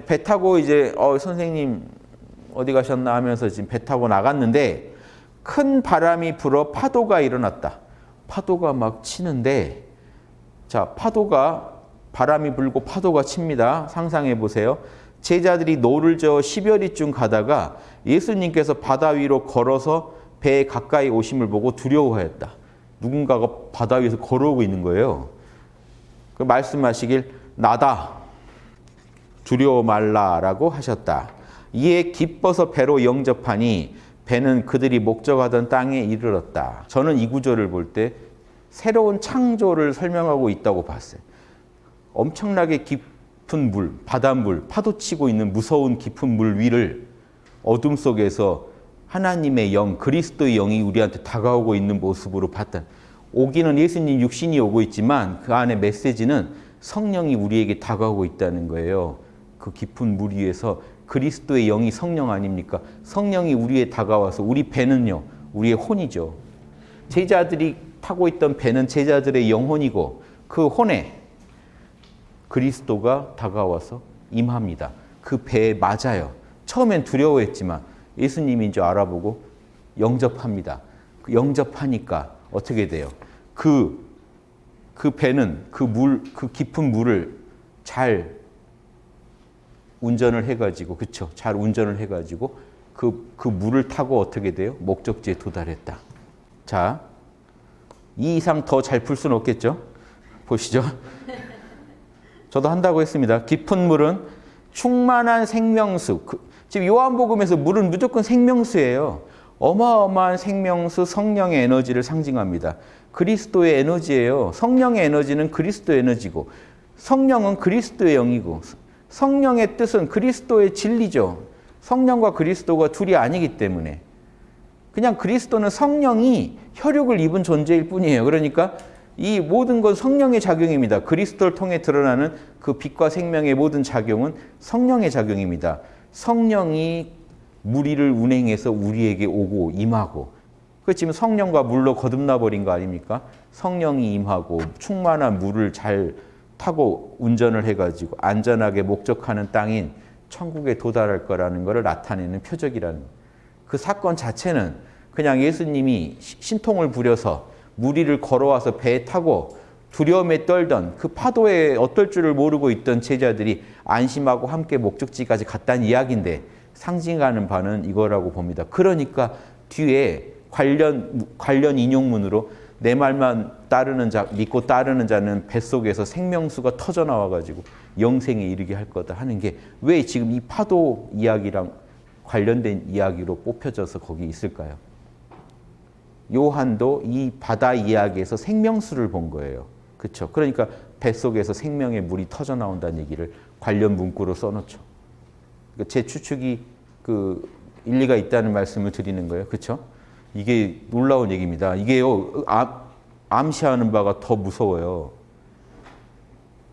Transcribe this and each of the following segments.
배 타고 이제 어, 선생님 어디 가셨나 하면서 지금 배 타고 나갔는데 큰 바람이 불어 파도가 일어났다. 파도가 막 치는데 자 파도가 바람이 불고 파도가 칩니다. 상상해 보세요. 제자들이 노를 저어 10여리쯤 가다가 예수님께서 바다 위로 걸어서 배에 가까이 오심을 보고 두려워하였다. 누군가가 바다 위에서 걸어오고 있는 거예요. 그 말씀하시길 나다. 두려워 말라라고 하셨다. 이에 기뻐서 배로 영접하니 배는 그들이 목적하던 땅에 이르렀다. 저는 이 구절을 볼 때 새로운 창조를 설명하고 있다고 봤어요. 엄청나게 깊은 물, 바닷물, 파도치고 있는 무서운 깊은 물 위를 어둠 속에서 하나님의 영, 그리스도의 영이 우리한테 다가오고 있는 모습으로 봤다. 오기는 예수님 육신이 오고 있지만 그 안에 메시지는 성령이 우리에게 다가오고 있다는 거예요. 그 깊은 물 위에서 그리스도의 영이 성령 아닙니까? 성령이 우리에 다가와서 우리 배는요. 우리의 혼이죠. 제자들이 타고 있던 배는 제자들의 영혼이고 그 혼에 그리스도가 다가와서 임합니다. 그 배에 맞아요. 처음엔 두려워했지만 예수님인 줄 알아보고 영접합니다. 그 영접하니까 어떻게 돼요? 그, 그 배는 그 물, 그 깊은 물을 잘 운전을 해가지고, 그쵸? 잘 운전을 해가지고 그, 그 물을 타고 어떻게 돼요? 목적지에 도달했다. 자, 이 이상 더 잘 풀 수는 없겠죠? 보시죠. 저도 한다고 했습니다. 깊은 물은 충만한 생명수. 그, 지금 요한복음에서 물은 무조건 생명수예요. 어마어마한 생명수 성령의 에너지를 상징합니다. 그리스도의 에너지예요. 성령의 에너지는 그리스도의 에너지고 성령은 그리스도의 영이고 성령의 뜻은 그리스도의 진리죠. 성령과 그리스도가 둘이 아니기 때문에 그냥 그리스도는 성령이 혈육을 입은 존재일 뿐이에요. 그러니까 이 모든 건 성령의 작용입니다. 그리스도를 통해 드러나는 그 빛과 생명의 모든 작용은 성령의 작용입니다. 성령이 무리를 운행해서 우리에게 오고 임하고 그렇지만 성령과 물로 거듭나 버린 거 아닙니까? 성령이 임하고 충만한 물을 잘 타고 운전을 해가지고 안전하게 목적하는 땅인 천국에 도달할 거라는 것을 나타내는 표적이라는 그 사건 자체는 그냥 예수님이 신통을 부려서 무리를 걸어와서 배에 타고 두려움에 떨던 그 파도에 어떨 줄을 모르고 있던 제자들이 안심하고 함께 목적지까지 갔다는 이야기인데 상징하는 바는 이거라고 봅니다. 그러니까 뒤에 관련 관련 인용문으로 내 말만 따르는 자 믿고 따르는 자는 뱃속에서 생명수가 터져 나와 가지고 영생에 이르게 할 거다 하는 게 왜 지금 이 파도 이야기랑 관련된 이야기로 뽑혀져서 거기 있을까요? 요한도 이 바다 이야기에서 생명수를 본 거예요. 그렇죠? 그러니까 뱃속에서 생명의 물이 터져 나온다는 얘기를 관련 문구로 써놓죠. 그러니까 제 추측이 그 일리가 있다는 말씀을 드리는 거예요. 그렇죠? 이게 놀라운 얘기입니다. 이게요 암, 시하는 바가 더 무서워요.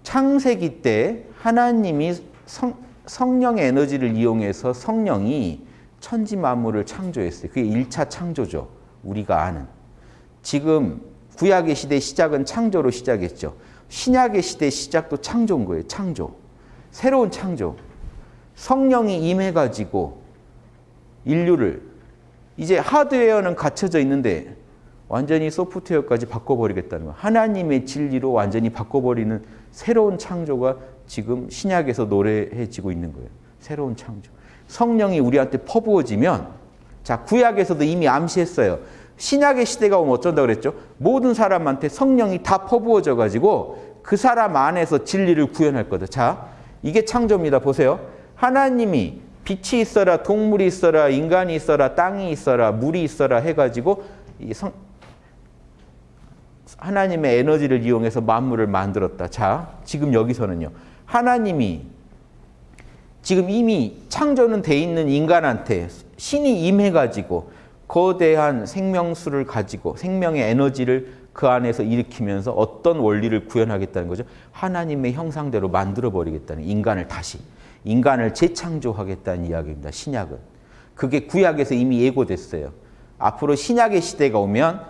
창세기 때 하나님이 성, 성령의 에너지를 이용해서 성령이 천지 만물을 창조했어요. 그게 1차 창조죠. 우리가 아는. 지금 구약의 시대 시작은 창조로 시작했죠. 신약의 시대 시작도 창조인 거예요. 창조. 새로운 창조. 성령이 임해가지고 인류를 이제 하드웨어는 갖춰져 있는데 완전히 소프트웨어까지 바꿔버리겠다는 거예요. 하나님의 진리로 완전히 바꿔버리는 새로운 창조가 지금 신약에서 노래해지고 있는 거예요. 새로운 창조. 성령이 우리한테 퍼부어지면 자 구약에서도 이미 암시했어요. 신약의 시대가 오면 어쩐다 그랬죠? 모든 사람한테 성령이 다 퍼부어져 가지고 그 사람 안에서 진리를 구현할 거다. 자 이게 창조입니다. 보세요. 하나님이 빛이 있어라, 동물이 있어라, 인간이 있어라, 땅이 있어라, 물이 있어라 해가지고 이 성, 하나님의 에너지를 이용해서 만물을 만들었다. 자, 지금 여기서는요. 하나님이 지금 이미 창조는 돼 있는 인간한테 신이 임해가지고 거대한 생명수를 가지고 생명의 에너지를 그 안에서 일으키면서 어떤 원리를 구현하겠다는 거죠. 하나님의 형상대로 만들어버리겠다는 인간을 다시. 인간을 재창조하겠다는 이야기입니다. 신약은. 그게 구약에서 이미 예고됐어요. 앞으로 신약의 시대가 오면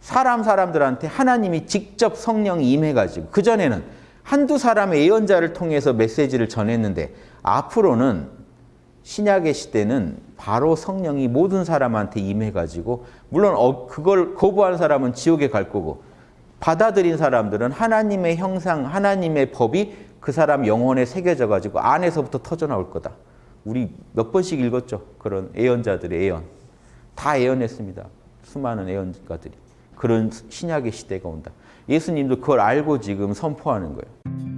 사람 사람들한테 하나님이 직접 성령이 임해가지고 그전에는 한두 사람의 예언자를 통해서 메시지를 전했는데 앞으로는 신약의 시대는 바로 성령이 모든 사람한테 임해가지고 물론 어, 그걸 거부한 사람은 지옥에 갈 거고 받아들인 사람들은 하나님의 형상, 하나님의 법이 그 사람 영혼에 새겨져 가지고 안에서부터 터져 나올 거다. 우리 몇 번씩 읽었죠. 그런 예언자들의 예언. 다 예언했습니다. 수많은 예언가들이. 그런 신약의 시대가 온다. 예수님도 그걸 알고 지금 선포하는 거예요.